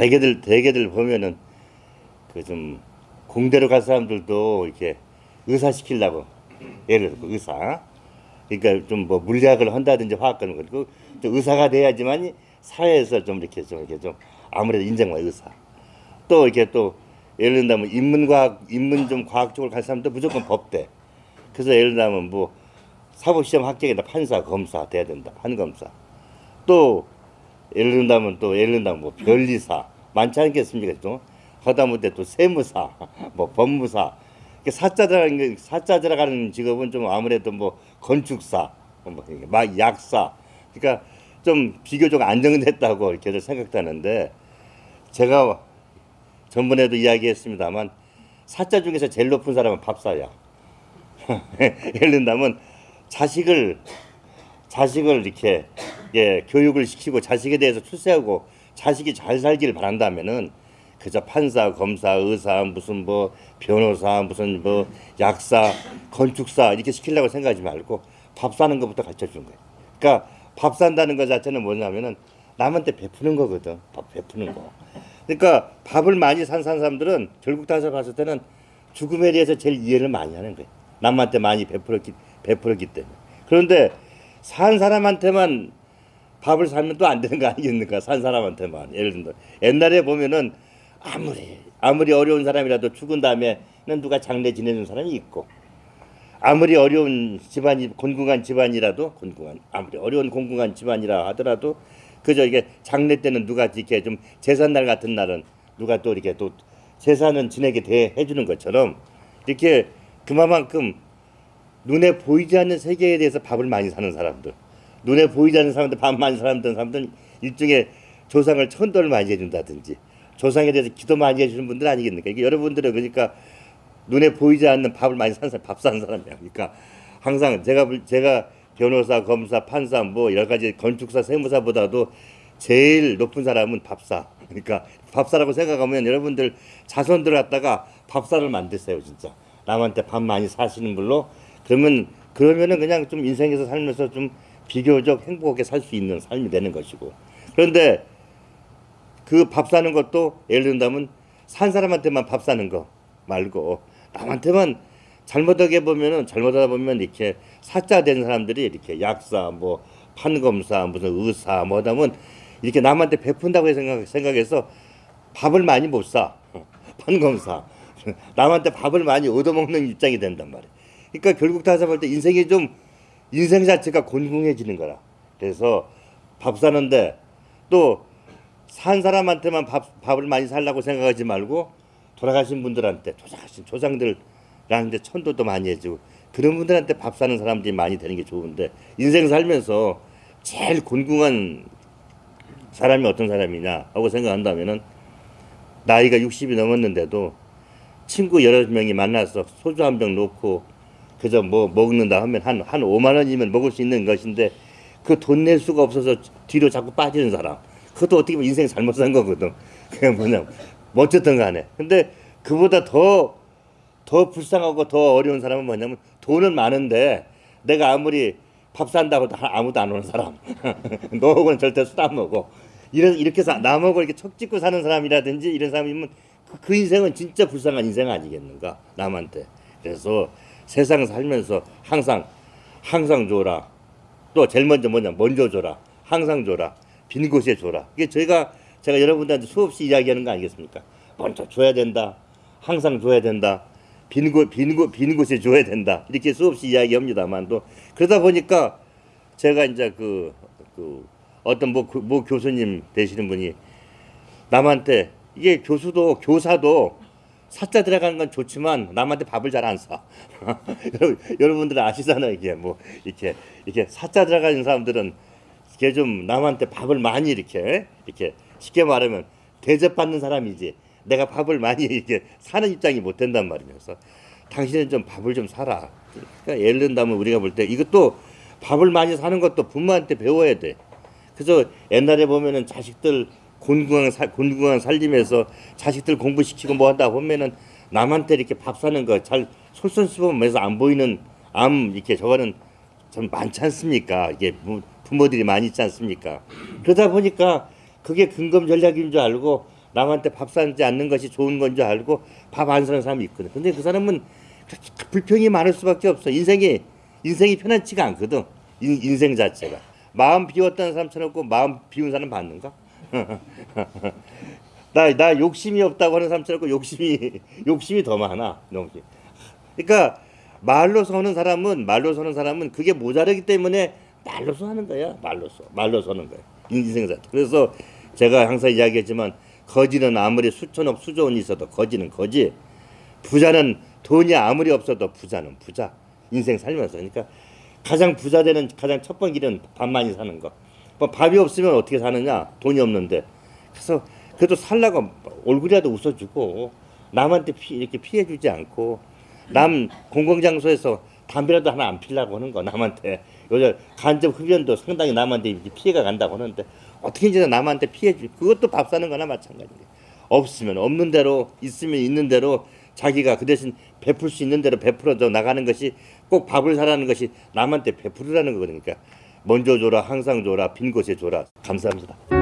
대개들 대개들 보면은 그 좀 공대로 갈 사람들도 이렇게 의사 시키려고. 예를 들어 의사. 그러니까 좀 뭐 물리학을 한다든지 화학을 그리고 또 의사가 돼야지만 사회에서 좀 이렇게 좀 이렇게 좀 아무래도 인정받는 의사. 또 이렇게 또 예를 들면 인문과학 인문 좀 과학 쪽으로 갈 사람도 무조건 법대. 그래서 예를 들면 뭐 사법시험 합격이다 판사 검사 돼야 된다 판검사. 또 예를 든다면 또 예를 든다면 뭐 변리사 많지 않겠습니까? 또? 하다못해 또 세무사 뭐 법무사. 사자 들어가는 게- 사자 들어가는 직업은 좀 아무래도 뭐 건축사 뭐막 약사. 그러니까 좀 비교적 안정됐다고 이렇게 생각하는데 제가 전번에도 이야기했습니다만 사자 중에서 제일 높은 사람은 밥사야. 예를 든다면 자식을 자식을 이렇게 예, 교육을 시키고 자식에 대해서 출세하고 자식이 잘 살기를 바란다면은 그저 판사, 검사, 의사, 무슨 뭐 변호사, 무슨 뭐 약사, 건축사 이렇게 시키려고 생각하지 말고 밥 사는 것부터 가르쳐 주는 거예요. 그러니까 밥 산다는 것 자체는 뭐냐면은 남한테 베푸는 거거든. 밥 베푸는 거. 그러니까 밥을 많이 산 사람들은 결국 다서 봤을 때는 죽음에 대해서 제일 이해를 많이 하는 거예요. 남한테 많이 베풀었기 베풀었기 때문에. 그런데 산 사람한테만 밥을 사면 또 안 되는 거 아니겠습니까? 산 사람한테만. 예를 들면 옛날에 보면은 아무리 아무리 어려운 사람이라도 죽은 다음에는 누가 장례 지내는 사람이 있고 아무리 어려운 집안이 곤궁한 집안이라도 곤궁한 아무리 어려운 곤궁한 집안이라 하더라도 그저 이게 장례 때는 누가 이렇게 좀 제삿날 같은 날은 누가 또 이렇게 또 제사는 지내게 대 해 주는 것처럼 이렇게 그만큼 눈에 보이지 않는 세계에 대해서 밥을 많이 사는 사람들 눈에 보이지 않는 사람들 밥 많이 사람들 사람들 일종의 조상을 천도를 많이 해준다든지 조상에 대해서 기도 많이 해주는 분들 아니겠습니까? 이게 여러분들은 그러니까 눈에 보이지 않는 밥을 많이 사는 사람, 밥 사는 사람이야. 그러니까 항상 제가 볼- 제가 변호사, 검사, 판사 뭐 여러 가지 건축사, 세무사보다도 제일 높은 사람은 밥사. 그러니까 밥사라고 생각하면 여러분들 자손들 갖다가 밥사를 만드세요, 진짜. 남한테 밥 많이 사시는 걸로 그러면 그러면은 그냥 좀 인생에서 살면서 좀 비교적 행복하게 살 수 있는 삶이 되는 것이고. 그런데 그 밥 사는 것도 예를 든다면 산 사람한테만 밥 사는 거 말고 남한테만 잘못하게 보면은 잘못하다 보면 이렇게 사자 된 사람들이 이렇게 약사 뭐 판검사 무슨 의사 뭐 하다면 이렇게 남한테 베푼다고 생각 생각해서 밥을 많이 못 사. 판검사 남한테 밥을 많이 얻어먹는 입장이 된단 말이에요. 그러니까 결국 다시 볼때 인생이 좀 인생 자체가 곤궁해지는 거라. 그래서 밥 사는데 또 산 사람한테만 밥, 밥을 많이 살라고 생각하지 말고 돌아가신 분들한테 돌아가신 조상들한테 천도도 많이 해주고 그런 분들한테 밥 사는 사람들이 많이 되는 게 좋은데 인생 살면서 제일 곤궁한 사람이 어떤 사람이냐 하고 생각한다면은 나이가 60이 넘었는데도 친구 여러 명이 만나서 소주 한 병 놓고 그저 뭐 먹는다 하면 한, 한 5만 원이면 먹을 수 있는 것인데 그 돈 낼 수가 없어서 뒤로 자꾸 빠지는 사람. 그것도 어떻게 보면 인생 잘못 산 거거든. 그냥 뭐냐, 뭐 어쨌든 간에. 근데 그보다 더, 더 불쌍하고 더 어려운 사람은 뭐냐면 돈은 많은데 내가 아무리 밥 산다고 해도 아무도 안 오는 사람. 너하고는 절대 술안 먹어. 이런, 이렇게 사, 남하고 이렇게 척 찍고 사는 사람이라든지 이런 사람이면 그, 그 인생은 진짜 불쌍한 인생 아니겠는가? 남한테. 그래서 세상 살면서 항상, 항상 줘라. 또 제일 먼저 뭐냐? 먼저 줘라. 항상 줘라. 빈 곳에 줘라. 이게 저희가 제가 여러분들한테 수없이 이야기하는 거 아니겠습니까? 먼저 줘야 된다. 항상 줘야 된다. 빈, 곳, 빈, 곳, 빈 곳에 줘야 된다. 이렇게 수없이 이야기합니다만 또 그러다 보니까 제가 이제 그, 그 어떤 뭐, 그- 뭐 교수님 되시는 분이 남한테 이게 교수도 교사도 사자 들어가는 건 좋지만 남한테 밥을 잘 안 사. 여러분, 여러분들 아시잖아요 이게 뭐 이렇게 이렇게 사자 들어가는 사람들은 이게 좀 남한테 밥을 많이 이렇게 이렇게 쉽게 말하면 대접받는 사람이지 내가 밥을 많이 이렇게 사는 입장이 못 된단 말이면서 당신은 좀 밥을 좀 사라. 그러니까 예를 든다면 우리가 볼 때 이것도 밥을 많이 사는 것도 부모한테 배워야 돼. 그래서 옛날에 보면은 자식들 곤궁한 살 곤궁한 살림에서 자식들 공부시키고 뭐 한다 보면은 남한테 이렇게 밥 사는 거 잘 솔선수범해서 안 보이는 암 이렇게 저거는 좀 많지 않습니까? 이게 부- 부모들이 많이 있지 않습니까? 그러다 보니까 그게 근검 전략인 줄 알고 남한테 밥 사지 않는 것이 좋은 건 줄 알고 밥 안 사는 사람이 있거든. 근데 그 사람은 그렇게 불평이 많을 수밖에 없어. 인생이 인생이 편안치가 않거든. 인, 인생 자체가 마음 비웠다는 사람 쳐놓고 마음 비운 사람 봤는가? 나, 나 욕심이 없다고 하는 사람 쳐놓고 욕심이 욕심이 더 많아. 그러니까 말로 서는 사람은 말로 서는 사람은 그게 모자르기 때문에 말로서 하는 거야. 말로서 말로 서는 거야. 인생 자체. 그래서 제가 항상 이야기했지만 거지는 아무리 수천억 수조원이 있어도 거지는 거지. 부자는 돈이 아무리 없어도 부자는 부자. 인생 살면서 그러니까 가장 부자 되는 가장 첫 번째 길은 밥 많이 사는 거. 뭐 밥이 없으면 어떻게 사느냐? 돈이 없는데. 그래서 그래도 살라고 얼굴이라도 웃어주고 남한테 피, 이렇게 피해주지 않고 남 공공장소에서 담배라도 하나 안 피려고 하는 거 남한테 요즘 간접 흡연도 상당히 남한테 피해가 간다고 하는데 어떻게 이제 남한테 피해 주 그것도 밥 사는 거나 마찬가지예요. 없으면 없는 대로 있으면 있는 대로 자기가 그 대신 베풀 수 있는 대로 베풀어져 나가는 것이 꼭 밥을 사라는 것이 남한테 베풀으라는 거거든요. 그러니까 먼저 줘라 항상 줘라 빈 곳에 줘라 감사합니다.